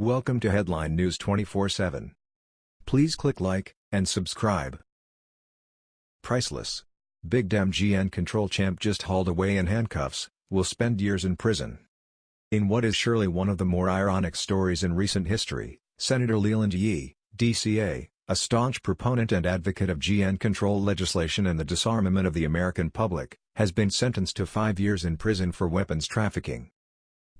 Welcome to Headline News 24/7. Please click like and subscribe. Priceless. Big Dem GN control champ just hauled away in handcuffs, will spend years in prison. In what is surely one of the more ironic stories in recent history, Senator Leland Yee, DCA, a staunch proponent and advocate of GN control legislation and the disarmament of the American public, has been sentenced to five years in prison for weapons trafficking.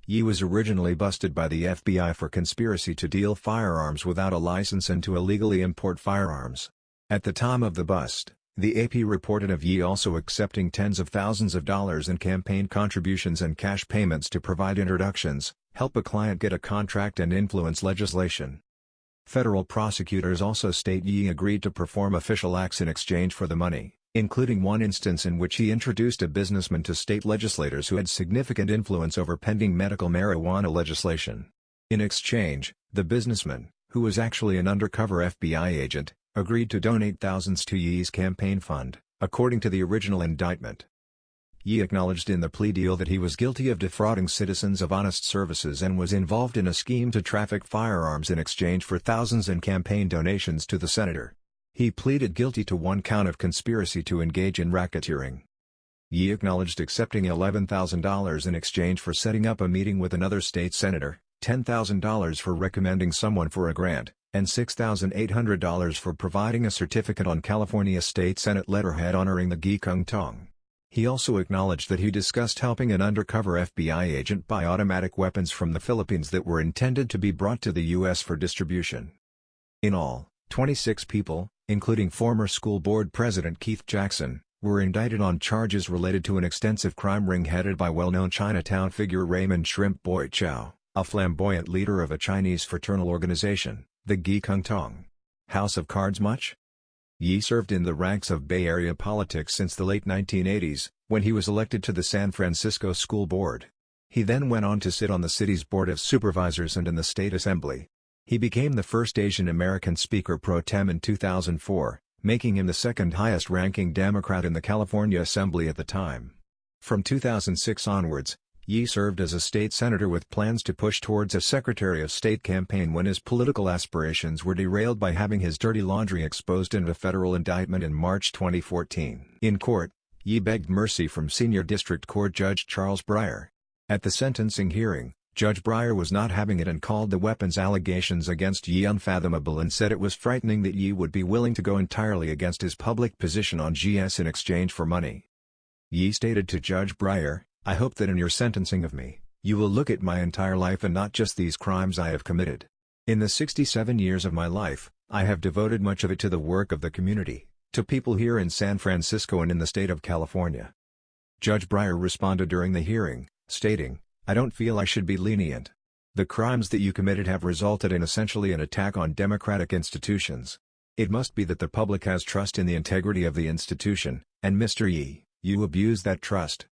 Yee was originally busted by the FBI for conspiracy to deal firearms without a license and to illegally import firearms. At the time of the bust, the AP reported of Yee also accepting tens of thousands of dollars in campaign contributions and cash payments to provide introductions, help a client get a contract and influence legislation. Federal prosecutors also state Yee agreed to perform official acts in exchange for the money including one instance in which he introduced a businessman to state legislators who had significant influence over pending medical marijuana legislation. In exchange, the businessman, who was actually an undercover FBI agent, agreed to donate thousands to Yee's campaign fund, according to the original indictment. Yee acknowledged in the plea deal that he was guilty of defrauding citizens of honest services and was involved in a scheme to traffic firearms in exchange for thousands in campaign donations to the senator. He pleaded guilty to one count of conspiracy to engage in racketeering. Yee acknowledged accepting $11,000 in exchange for setting up a meeting with another state senator, $10,000 for recommending someone for a grant, and $6,800 for providing a certificate on California State Senate letterhead honoring the Gee Kung Tong. He also acknowledged that he discussed helping an undercover FBI agent buy automatic weapons from the Philippines that were intended to be brought to the U.S. for distribution. In all, 26 people, including former school board president Keith Jackson, were indicted on charges related to an extensive crime ring headed by well-known Chinatown figure Raymond Shrimp Boy Chow, a flamboyant leader of a Chinese fraternal organization, the Gee Kung Tong. House of Cards much? Yee served in the ranks of Bay Area politics since the late 1980s, when he was elected to the San Francisco School Board. He then went on to sit on the city's Board of Supervisors and in the State Assembly. He became the first Asian American Speaker pro tem in 2004, making him the second highest-ranking Democrat in the California Assembly at the time. From 2006 onwards, Yee served as a state senator with plans to push towards a Secretary of State campaign when his political aspirations were derailed by having his dirty laundry exposed in a federal indictment in March 2014. In court, Yee begged mercy from Senior District Court Judge Charles Breyer. At the sentencing hearing, Judge Breyer was not having it and called the weapons allegations against Yee unfathomable and said it was frightening that Yee would be willing to go entirely against his public position on GS in exchange for money. Yee stated to Judge Breyer, I hope that in your sentencing of me, you will look at my entire life and not just these crimes I have committed. In the 67 years of my life, I have devoted much of it to the work of the community, to people here in San Francisco and in the state of California. Judge Breyer responded during the hearing, stating, I don't feel I should be lenient. The crimes that you committed have resulted in essentially an attack on democratic institutions. It must be that the public has trust in the integrity of the institution, and Mr. Yee, you abuse that trust.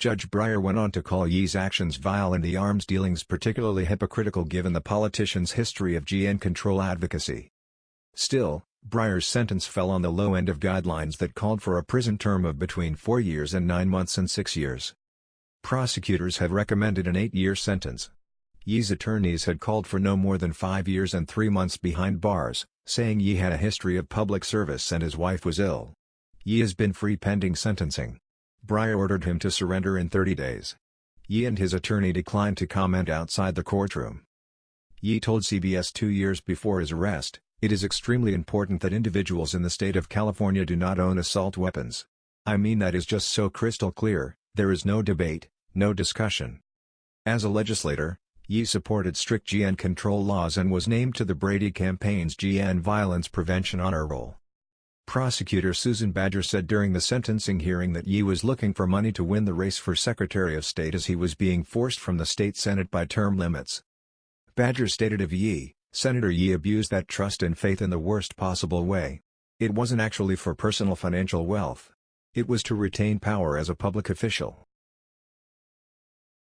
Judge Breyer went on to call Yee's actions vile and the arms dealings particularly hypocritical given the politician's history of GN control advocacy. Still, Breyer's sentence fell on the low end of guidelines that called for a prison term of between four years and nine months and six years. Prosecutors have recommended an eight-year sentence. Yee's attorneys had called for no more than five years and three months behind bars, saying Yee had a history of public service and his wife was ill. Yee has been free pending sentencing. Breyer ordered him to surrender in 30 days. Yee and his attorney declined to comment outside the courtroom. Yee told CBS two years before his arrest, it is extremely important that individuals in the state of California do not own assault weapons. I mean that is just so crystal clear, there is no debate, no discussion. As a legislator, Yee supported strict GN control laws and was named to the Brady campaign's GN Violence Prevention Honor Roll. Prosecutor Susan Badger said during the sentencing hearing that Yee was looking for money to win the race for Secretary of State as he was being forced from the state Senate by term limits. Badger stated of Yee, Senator Yee abused that trust and faith in the worst possible way. It wasn't actually for personal financial wealth. It was to retain power as a public official.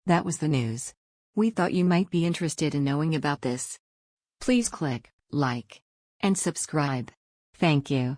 That was the news. We thought you might be interested in knowing about this. Please click like and subscribe. Thank you.